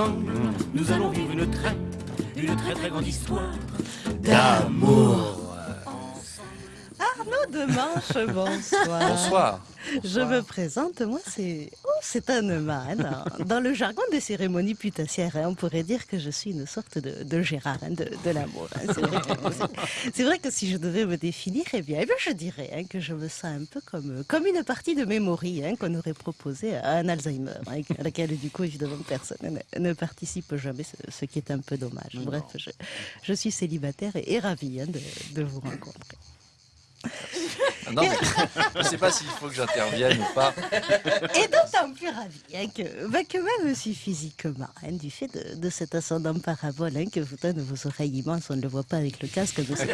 ensemble, nous allons vivre une très, une très très grande histoire d'amour. Arnaud Demanche, bonsoir. Bonsoir. Je me présente, moi c'est oh, c'est Anema. hein. Dans, le jargon des cérémonies putassières, hein, on pourrait dire que je suis une sorte de, de Gérard hein, de, de l'amour. hein. C'est vrai, que- vrai si je devais me définir, eh bien, eh bien, je dirais que je me sens un peu comme, comme une partie de Memory qu'on aurait proposée à un Alzheimer, à laquelle du coup évidemment personne ne, ne participe jamais, ce, ce qui est un peu dommage. Bref, je, je suis célibataire et, et ravie de, de vous rencontrer. Non, mais je ne sais pas s'il faut que j'intervienne ou pas. Et d'autant plus ravi hein, que, bah, que même si physiquement, hein, du fait de, de cet ascendant parabole hein, que vous donne vos oreilles immenses, on ne le voit pas avec le casque de cette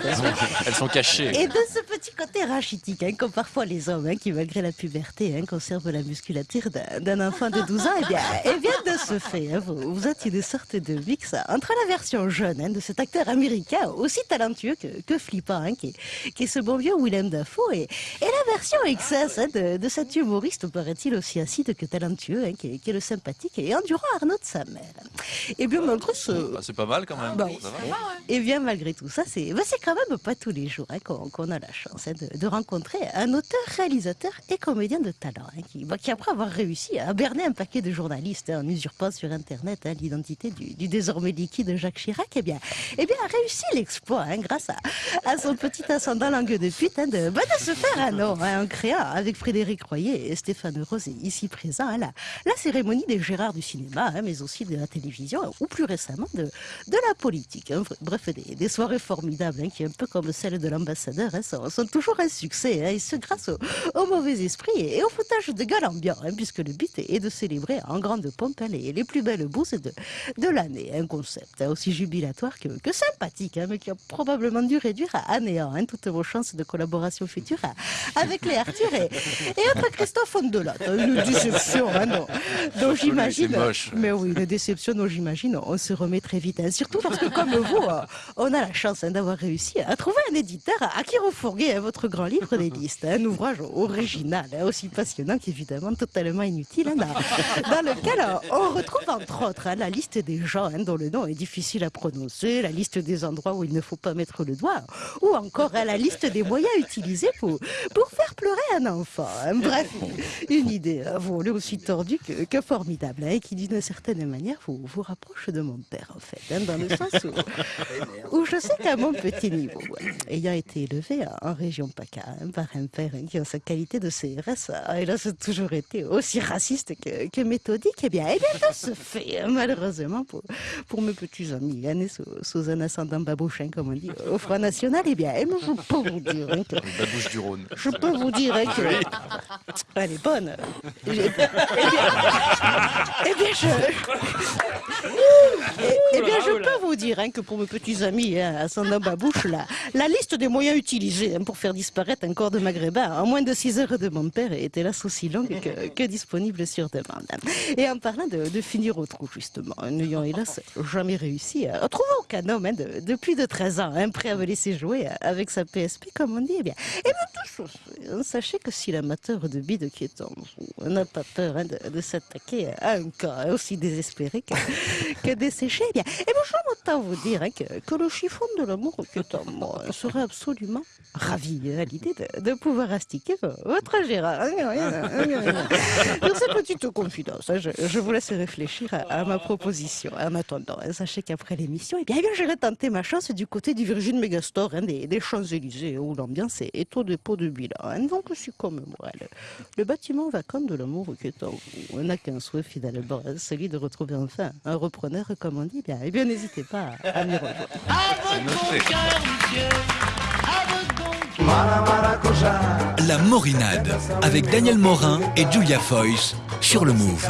Elles sont cachées. et de ce petit côté rachitique hein, qu'ont parfois les hommes qui, malgré la puberté, conservent la musculature d'un enfant de 12 ans, et bien, et bien de ce fait, vous, vous êtes une sorte de mix entre la version jeune de cet acteur américain aussi talentueux que, que flippant, hein, qui, est, qui est ce bon vieux Willem Dafoe, et, et la version excess hein, de, de cet humoriste, paraît-il aussi acide que talentueux, hein, qui, est, qui est le sympathique et endurant Arnaud de sa mère. Et bien malgré ce, Bah, c'est pas mal quand même. Bah, Ça va et bien malgré tout ça, c'est bah, c'est quand même pas tous les jours hein, qu'on a la chance hein, de, de rencontrer un auteur, réalisateur et comédien de talent hein, qui, bah, qui, après avoir réussi à berner un paquet de journalistes hein, en usurpant sur Internet hein, l'identité du, du désormais liquide Jacques Chirac, et bien, eh bien a réussi l'exploit hein, grâce à, à son petit ascendant langue de pute hein, de, bah, de se faire un hein, en créant avec Frédéric Royer et Stéphane Rose ici présent hein, la, cérémonie des Gérards du cinéma, hein, mais aussi de la télévision ou plus récemment de, la politique. hein. Bref, des, soirées formidables hein, qui, un peu comme celle de l'ambassadeur, hein, sont, toujours un succès, hein, et ce grâce au, au mauvais esprit et au foutage de gueule ambiant, hein, puisque le but est de célébrer en grande pompe hein, les, les plus belles bourses de, l'année. Un concept hein, aussi jubilatoire que, que sympathique, hein, mais qui a probablement dû réduire à, à néant hein, toutes vos chances de collaboration future hein, avec les Arthur et, et autres Christophe Ondelat. Une déception, hein, dont, dont j'imagine. Mais oui, une déception dont j'imagine on se remet très vite. hein. Surtout parce que, comme vous, euh, on a la chance hein, d'avoir réussi à trouver un éditeur à qui refourguer hein, votre grand livre des listes. Un ouvrage original, aussi passionnant qu'évidemment totalement inutile, dans, lequel on retrouve entre autres la liste des gens dont le nom est difficile à prononcer, la liste des endroits où il ne faut pas mettre le doigt, ou encore la liste des moyens utilisés pour, pour faire pleurer un enfant. hein. Bref, une idée hein, volée aussi tordue que, que formidable, hein, et qui d'une certaine manière vous, vous rapproche de mon père, en fait, hein, dans le sens où, où je sais qu'à mon petit niveau, ayant été élevé en région PACA hein, par un père qui, en sa qualité de CRS, a hélas toujours été aussi raciste que, que méthodique, eh bien, eh bien, de ce fait, malheureusement, pour, pour mes petits amis, nés sous, sous un ascendant babouchin, comme on dit, au Front National, eh bien, eh bien, je peux vous dire que La bouche du Rhône. je peux vous dire hein, que. Elle est bonne. Eh bien, eh bien, je. Eh bien, je peux dire hein, que pour mes petits amis, hein, à son babouche, la, la liste des moyens utilisés hein, pour faire disparaître un corps de maghrébin en moins de 6 heures de mon père est hélas aussi longue que, disponible sur demande. Et en parlant de, finir au trou, justement, n'ayant hélas jamais réussi à trouver aucun homme de, de plus de 13 ans, hein, prêt à me laisser jouer avec sa PSP, comme on dit, eh bien, hein, sachez que si l'amateur de bide qui est en vous n'a pas peur de, s'attaquer à un cas aussi désespéré que, desséché, eh bien, eh bien, m'entends vous dire hein, que, que le chiffon de l'amour en moi serait absolument ravi hein, à l'idée de, pouvoir astiquer vo- votre Gérard. Hein, hein. Sur cette petite confidence, hein, je, vous laisse réfléchir à, ma proposition. En attendant, hein, sachez qu'après l'émission, eh bien, eh bien, j'irai tenter ma chance du côté du Virgin Megastore, hein, des, Champs-Élysées, où l'ambiance est, est au dépôt de bilan. hein. Donc, je suis comme moi. Le, bâtiment vacant de l'amour vous on n'a qu'un souhait finalement, hein, celui de retrouver enfin un repreneur, comme on dit. Bien, eh bien, n'hésitez pas à, à m'y rejoindre. À votre bon cœur, monsieur. À votre bon La Morinade avec Daniel Morin et Julia Foyce sur le Move.